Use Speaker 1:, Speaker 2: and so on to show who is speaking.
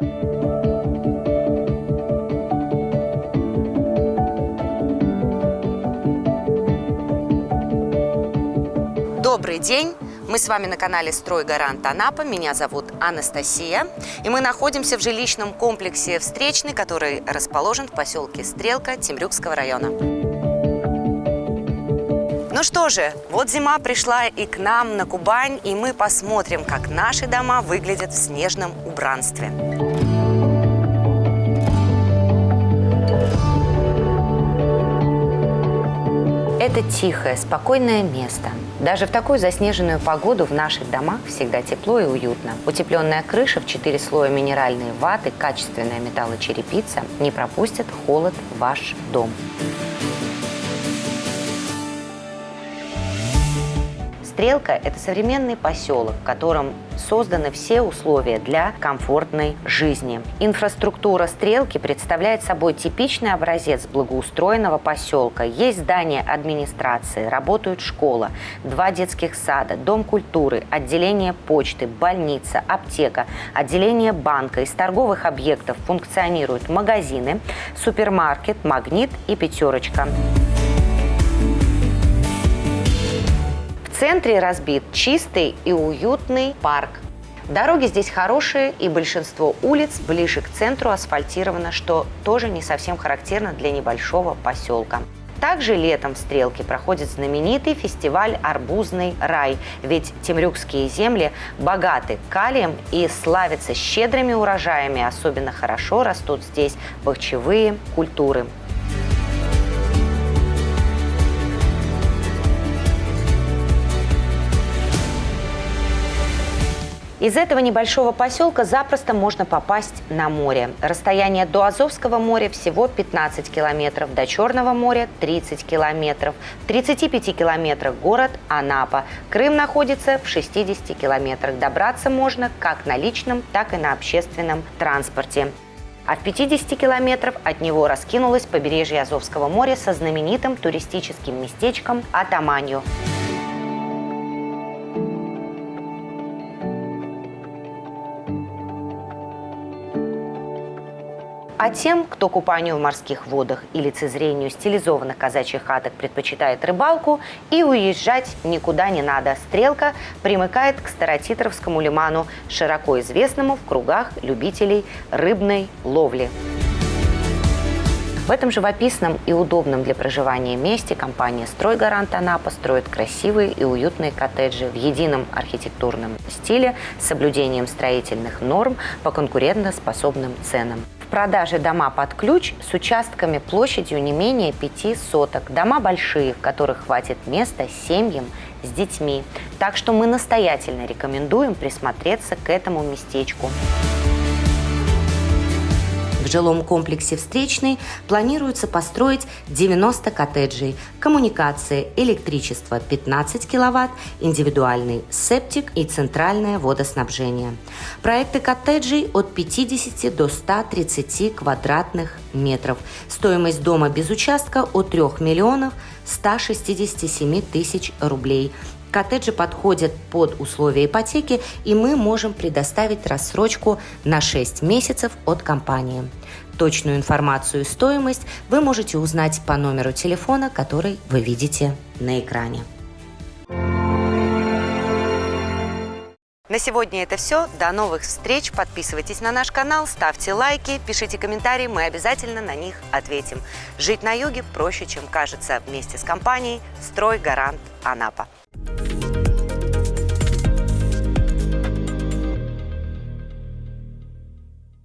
Speaker 1: Добрый день! Мы с вами на канале «Стройгарант Анапа». Меня зовут Анастасия. И мы находимся в жилищном комплексе «Встречный», который расположен в поселке Стрелка Темрюкского района. Ну что же, вот зима пришла и к нам на Кубань, и мы посмотрим, как наши дома выглядят в снежном убранстве. Это тихое, спокойное место. Даже в такую заснеженную погоду в наших домах всегда тепло и уютно. Утепленная крыша в 4 слоя минеральной ваты, качественная металлочерепица не пропустят холод в ваш дом. Стрелка – это современный поселок, в котором созданы все условия для комфортной жизни. Инфраструктура Стрелки представляет собой типичный образец благоустроенного поселка. Есть здание администрации, работают школа, два детских сада, дом культуры, отделение почты, больница, аптека, отделение банка. Из торговых объектов функционируют магазины, супермаркет, магнит и пятерочка. Центре разбит чистый и уютный парк. Дороги здесь хорошие, и большинство улиц ближе к центру асфальтировано, что тоже не совсем характерно для небольшого поселка. Также летом в Стрелке проходит знаменитый фестиваль «Арбузный рай», ведь темрюкские земли богаты калием и славятся щедрыми урожаями. Особенно хорошо растут здесь бахчевые культуры. Из этого небольшого поселка запросто можно попасть на море. Расстояние до Азовского моря всего 15 километров, до Черного моря 30 километров. В 35 километрах город Анапа. Крым находится в 60 километрах. Добраться можно как на личном, так и на общественном транспорте. А в 50 километров от него раскинулось побережье Азовского моря со знаменитым туристическим местечком Атаманью. А тем, кто купанию в морских водах и лицезрению стилизованных казачьих хаток предпочитает рыбалку, и уезжать никуда не надо. Стрелка примыкает к Старотитровскому лиману, широко известному в кругах любителей рыбной ловли. В этом живописном и удобном для проживания месте компания «Стройгарант Анапа» строит красивые и уютные коттеджи в едином архитектурном стиле с соблюдением строительных норм по конкурентоспособным ценам продаже дома под ключ с участками площадью не менее 5 соток. Дома большие, в которых хватит места семьям с детьми. Так что мы настоятельно рекомендуем присмотреться к этому местечку. В жилом комплексе «Встречный» планируется построить 90 коттеджей, коммуникации, электричество 15 киловатт, индивидуальный септик и центральное водоснабжение. Проекты коттеджей от 50 до 130 квадратных метров. Стоимость дома без участка от 3 миллионов 167 тысяч рублей. Коттеджи подходят под условия ипотеки, и мы можем предоставить рассрочку на 6 месяцев от компании. Точную информацию и стоимость вы можете узнать по номеру телефона, который вы видите на экране. На сегодня это все. До новых встреч. Подписывайтесь на наш канал, ставьте лайки, пишите комментарии, мы обязательно на них ответим. Жить на юге проще, чем кажется. Вместе с компанией «Строй Гарант Анапа».